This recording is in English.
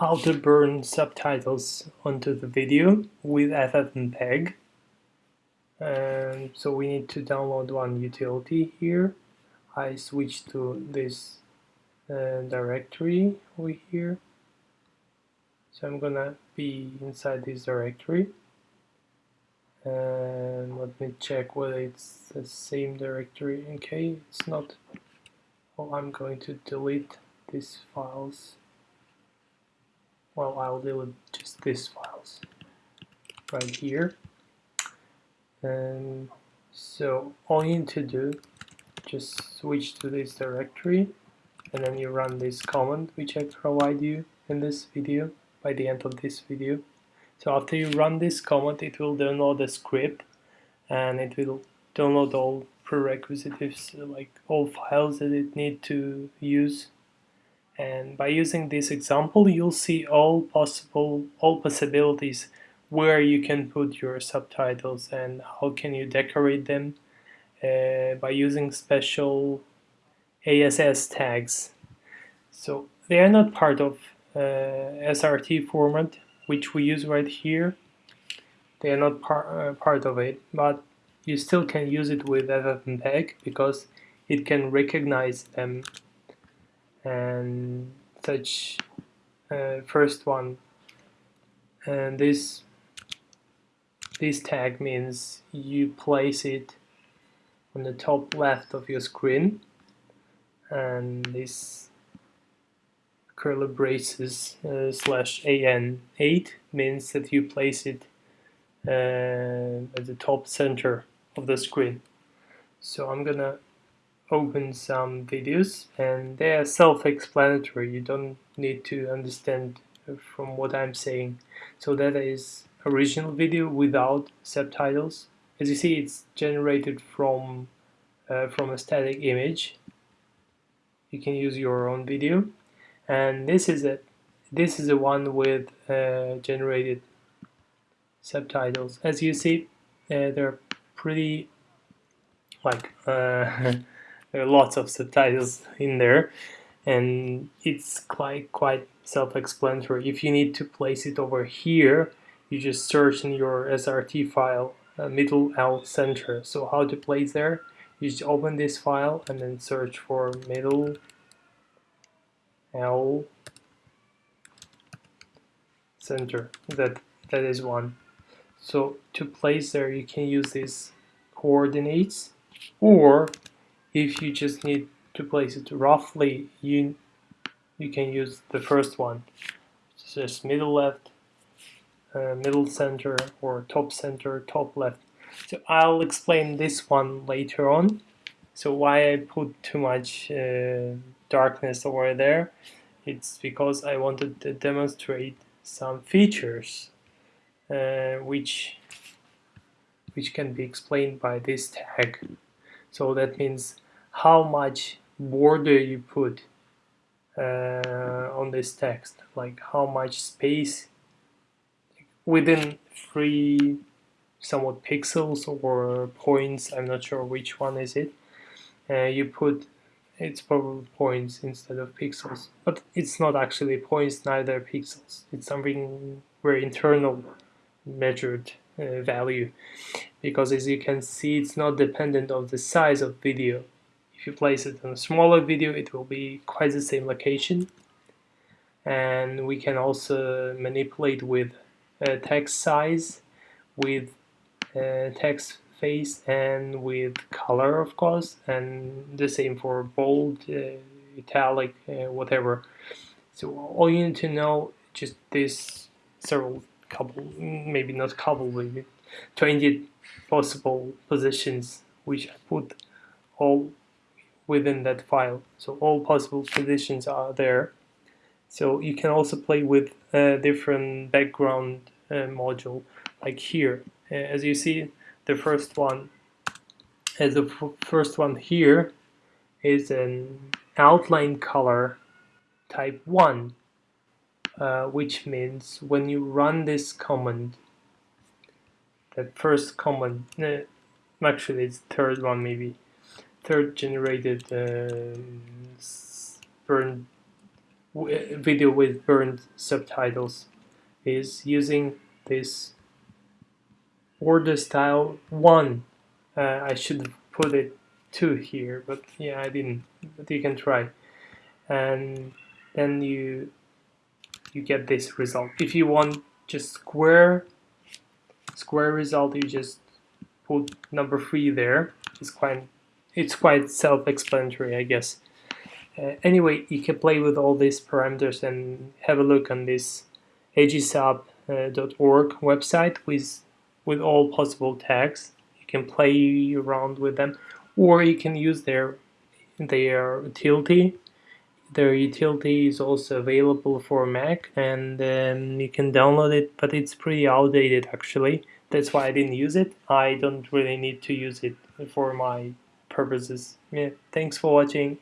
how to burn subtitles onto the video with FFmpeg. And so we need to download one utility here. I switch to this uh, directory over here. So I'm gonna be inside this directory. And let me check whether it's the same directory. Okay, it's not. Oh, I'm going to delete these files well I'll delete just these files. Right here. And so all you need to do just switch to this directory. And then you run this command which I provide you in this video by the end of this video. So after you run this command it will download the script. And it will download all prerequisites like all files that it need to use and by using this example you'll see all possible all possibilities where you can put your subtitles and how can you decorate them uh, by using special ASS tags. So they are not part of uh, SRT format which we use right here. They are not par uh, part of it but you still can use it with FFmpeg because it can recognize them and such uh, first one. And this this tag means you place it on the top left of your screen. And this curly braces uh, slash an8 means that you place it uh, at the top center of the screen. So I'm gonna open some videos and they are self-explanatory. You don't need to understand from what I'm saying. So that is original video without subtitles. As you see it's generated from uh, from a static image. You can use your own video. And this is a this is the one with uh, generated subtitles. As you see uh, they're pretty like uh, there are lots of subtitles in there and it's quite quite self-explanatory. If you need to place it over here you just search in your SRT file uh, middle L center. So how to place there? You just open this file and then search for middle L center. That that is one. So to place there you can use these coordinates or if you just need to place it roughly you you can use the first one. It's just middle left uh, middle center or top center top left. So I'll explain this one later on. So why I put too much uh, darkness over there? It's because I wanted to demonstrate some features uh, which which can be explained by this tag. So that means how much border you put uh, on this text? Like how much space within three somewhat pixels or points I'm not sure which one is it uh, you put it's probably points instead of pixels. But it's not actually points neither pixels. It's something very internal measured uh, value. Because as you can see it's not dependent of the size of video if you place it on a smaller video it will be quite the same location. And we can also manipulate with uh, text size with uh, text face and with color of course and the same for bold uh, italic uh, whatever. So all you need to know just this several couple maybe not couple maybe 20 possible positions which I put all within that file. So all possible positions are there. So you can also play with a different background uh, module like here. Uh, as you see, the first one, as the first one here is an outline color type 1, uh, which means when you run this command, the first command, uh, actually it's third one maybe, third generated uh, burn video with burned subtitles is using this order style 1 uh, I should put it 2 here but yeah I didn't but you can try. And then you you get this result. If you want just square square result you just put number 3 there. It's quite it's quite self-explanatory I guess uh, anyway, you can play with all these parameters and have a look on this aegisub.org uh, website with with all possible tags. You can play around with them, or you can use their their utility. Their utility is also available for Mac, and um, you can download it. But it's pretty outdated, actually. That's why I didn't use it. I don't really need to use it for my purposes. Yeah, thanks for watching.